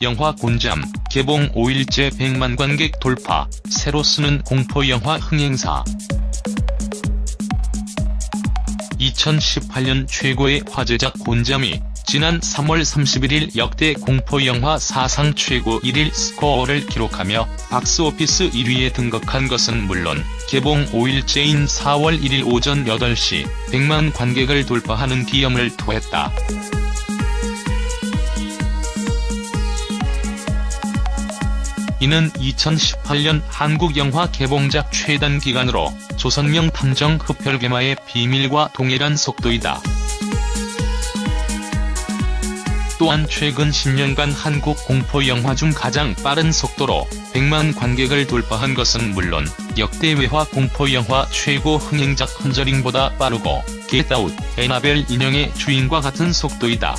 영화 곤잠, 개봉 5일째 100만 관객 돌파, 새로 쓰는 공포영화 흥행사. 2018년 최고의 화제작 곤잠이 지난 3월 31일 역대 공포영화 사상 최고 1일 스코어를 기록하며 박스오피스 1위에 등극한 것은 물론 개봉 5일째인 4월 1일 오전 8시 100만 관객을 돌파하는 기염을 토했다. 이는 2018년 한국 영화 개봉작 최단 기간으로 조선명탐정 흡혈괴마의 비밀과 동일한 속도이다. 또한 최근 10년간 한국 공포영화 중 가장 빠른 속도로 100만 관객을 돌파한 것은 물론 역대 외화 공포영화 최고 흥행작 컨저링보다 빠르고 겟아웃, 애나벨 인형의 주인과 같은 속도이다.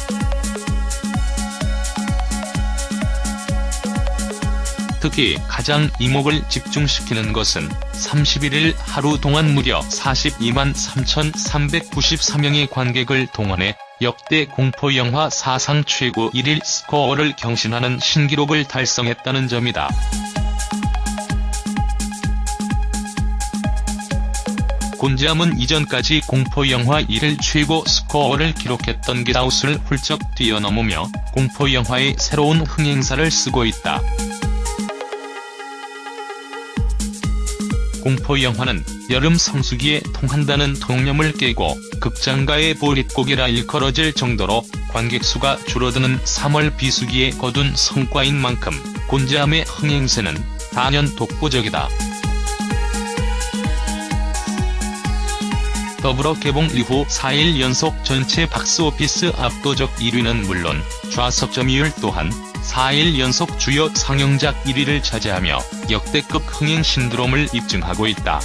특히 가장 이목을 집중시키는 것은 31일 하루 동안 무려 42만 3,393명의 관객을 동원해 역대 공포영화 사상 최고 1일 스코어를 경신하는 신기록을 달성했다는 점이다. 곤지암은 이전까지 공포영화 1일 최고 스코어를 기록했던 겟아웃을 훌쩍 뛰어넘으며 공포영화의 새로운 흥행사를 쓰고 있다. 공포 영화는 여름 성수기에 통한다는 통념을 깨고 극장가의 보릿고개라 일컬어질 정도로 관객수가 줄어드는 3월 비수기에 거둔 성과인 만큼 곤지암의 흥행세는 단연 독보적이다. 더불어 개봉 이후 4일 연속 전체 박스오피스 압도적 1위는 물론 좌석 점유율 또한 4일 연속 주요 상영작 1위를 차지하며 역대급 흥행 신드롬을 입증하고 있다.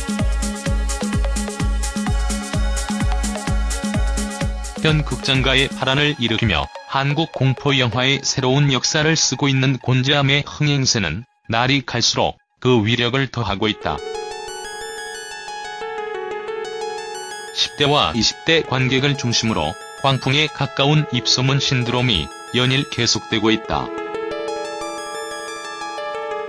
현 극장가의 파란을 일으키며 한국 공포 영화의 새로운 역사를 쓰고 있는 곤지암의 흥행세는 날이 갈수록 그 위력을 더하고 있다. 10대와 20대 관객을 중심으로 광풍에 가까운 입소문 신드롬이 연일 계속되고 있다.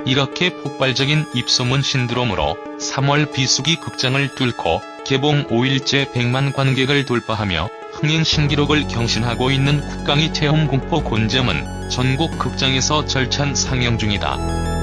이렇게 폭발적인 입소문 신드롬으로 3월 비수기 극장을 뚫고 개봉 5일째 100만 관객을 돌파하며 흥행 신기록을 경신하고 있는 국강이 체험 공포 곤점은 전국 극장에서 절찬 상영 중이다.